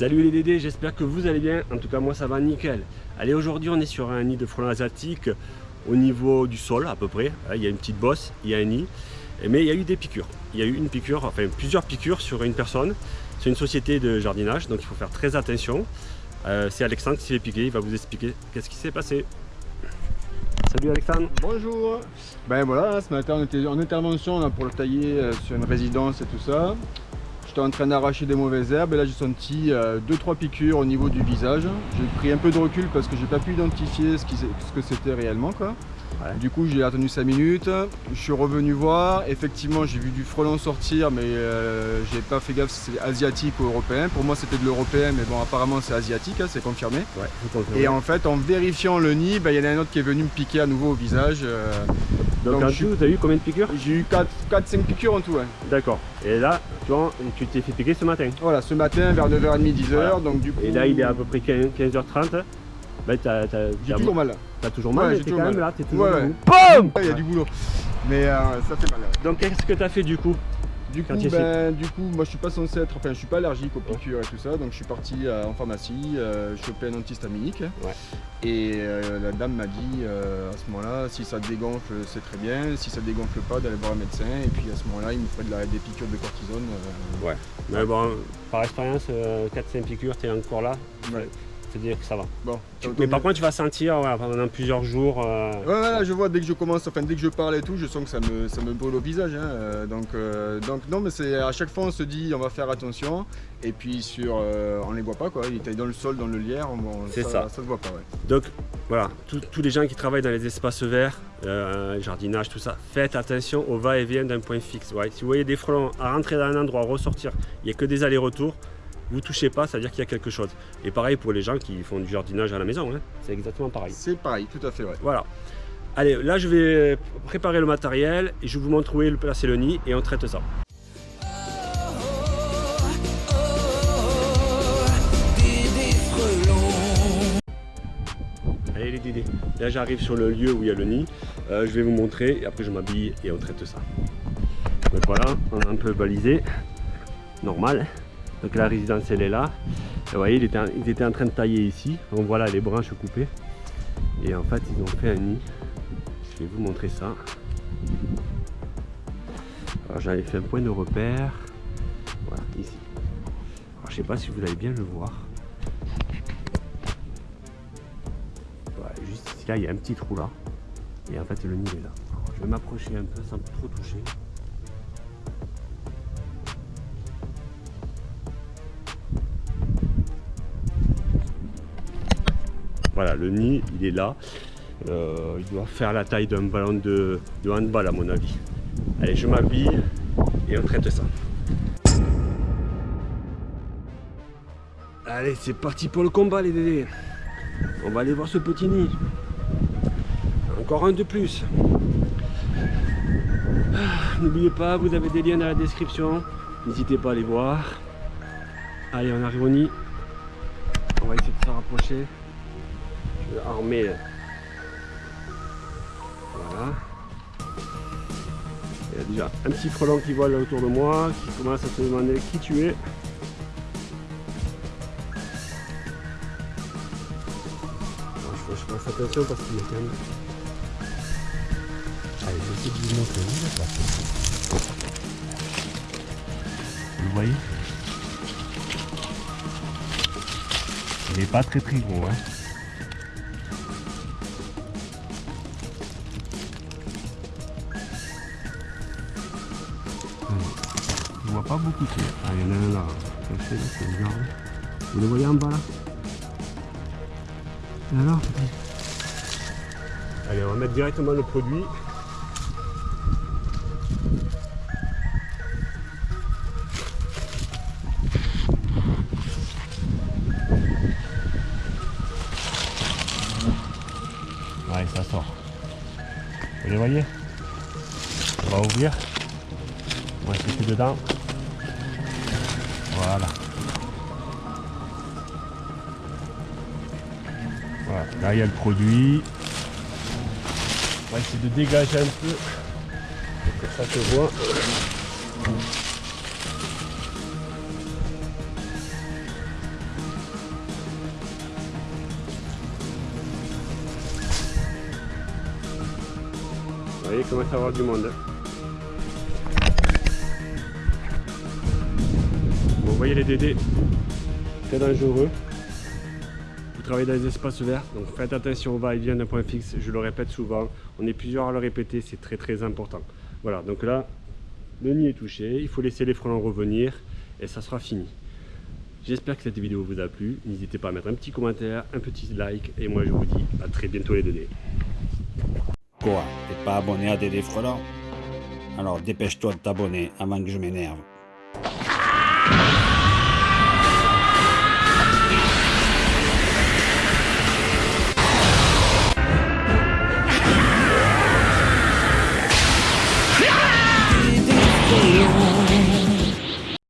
Salut les Dédés, j'espère que vous allez bien. En tout cas, moi ça va nickel. Allez, aujourd'hui on est sur un nid de frelons asiatiques au niveau du sol à peu près. Il y a une petite bosse, il y a un nid. Mais il y a eu des piqûres. Il y a eu une piqûre, enfin plusieurs piqûres sur une personne. C'est une société de jardinage, donc il faut faire très attention. Euh, c'est Alexandre qui s'est piqué, il va vous expliquer qu'est-ce qui s'est passé. Salut Alexandre. Bonjour. Ben voilà, ce matin on était en intervention pour le tailler euh, sur une résidence et tout ça. J'étais en train d'arracher des mauvaises herbes et là j'ai senti 2-3 euh, piqûres au niveau du visage. J'ai pris un peu de recul parce que j'ai pas pu identifier ce, ce que c'était réellement quoi. Du coup, j'ai attendu 5 minutes. Je suis revenu voir. Effectivement, j'ai vu du frelon sortir, mais euh, j'ai pas fait gaffe si c'est asiatique ou européen. Pour moi, c'était de l'européen, mais bon, apparemment, c'est asiatique, hein, c'est confirmé. Et en fait, en vérifiant le nid, bah, il y en a un autre qui est venu me piquer à nouveau au visage. Euh. Donc, en tout, tu as eu combien de piqûres? J'ai eu 4-5 piqûres en tout. D'accord. Et là, tu vois, tu t'es fait piquer ce matin? Voilà, ce matin vers 9h30, 10h. Donc, du coup... Et là, il est à peu près 15, h 30 bah, j'ai toujours mal. T'as toujours mal, ouais, t'es quand même là, t'es toujours ouais, BOUM Il y a du boulot. Mais euh, ça fait mal. Donc qu'est-ce que t'as fait du coup? Du coup, ben, du coup, moi je suis pas censé être, enfin je suis pas allergique aux piqûres et tout ça, donc je suis parti euh, en pharmacie, euh, choper un antihistaminique. Ouais. Et euh, la dame m'a dit à ce moment-là, si ça dégonfle, c'est très bien, si ça dégonfle pas, d'aller voir un médecin. Et puis à ce moment-là, il me ferait de la, des piqûres de cortisone. ouais. Mais bon, par expérience, 4-5 piqûres, t'es encore là. Ouais dire que ça va. Bon. mais par contre, tu vas sentir pendant plusieurs jours. Euh, ouais, je vois dès que je commence, enfin dès que je parle et tout, je sens que ça me, ça me brûle au visage. Hein, euh, donc, euh, donc non, mais c'est à chaque fois on se dit on va faire attention. Et puis sur, on les voit pas quoi. Il était dans le sol, dans le lierre. c'est ça, ça. se voit pas. Ouais. Donc voilà, tous les gens qui travaillent dans les espaces verts, jardinage, tout ça, faites attention au va-et-vient d'un point fixe. Si vous voyez des frelons à rentrer dans un endroit, ressortir, il n'y a que des allers-retours vous touchez pas, ça veut dire qu'il y a quelque chose. Et pareil pour les gens qui font du jardinage à la maison, hein. c'est exactement pareil. C'est pareil, tout à fait, ouais. Voilà. Allez, là je vais préparer le matériel et je vous montre où est le placer le nid et on traite ça. Allez les Dédés, là j'arrive sur le lieu où il y a le nid, euh, je vais vous montrer et après je m'habille et on traite ça. Donc voilà, on a un peu balisé, normal. Donc la résidence elle est là. vous voyez, ils étaient, en train de tailler ici. Donc voilà les branches coupées. Et en fait, ils ont fait un nid. Je vais vous montrer ça. Alors j'avais fait un point de repère. Voilà, ici. Alors je sais pas si vous allez bien le voir. Voilà, juste ici, là, il y a un petit trou là. Et en fait, le nid est là. je vais m'approcher un peu sans trop toucher. Voilà, le nid, il est là. Euh, il doit faire la taille d'un ballon de, handball à mon avis. Allez, je m'habille et on traite ça. Allez, c'est parti pour le combat les dédés. On va aller voir ce petit nid. Encore un de plus. Ah, n'oubliez pas, vous avez des liens dans la description. N'hésitez pas à les voir. Allez, on arrive au nid. On va essayer de se rapprocher armé. Voilà. Il y a déjà un petit frelon qui vole autour de moi, qui commence à se demander qui tu es. je, je fasse attention parce qu'il est quand même... Allez, je vais essayer de vous montrer où il est Vous voyez? Il n'est pas très très gros. Hein. Beaucoup Ah, il y en a un là, caché. Vous le voyez en bas là alors Allez, on va mettre directement le produit. Ouais, ça sort. Vous les voyez On va ouvrir. On va essayer dedans. Voilà. Voilà, là il y a le produit. On va essayer de dégager un peu pour que ça se voit. Vous voyez comment ça va avoir du monde. Hein. Voyez les dédés, très dangereux. Vous travaillez dans les espaces verts, donc faites attention au va-et-vient d'un point fixe. Je le répète souvent, on est plusieurs à le répéter, c'est très très important. Voilà, donc là, le nid est touché, il faut laisser les frelons revenir et ça sera fini. J'espère que cette vidéo vous a plu. N'hésitez pas à mettre un petit commentaire, un petit like et moi je vous dis à très bientôt les dédés. Quoi T'es pas abonné à Dédé Frelon Alors dépêche-toi de t'abonner avant que je m'énerve.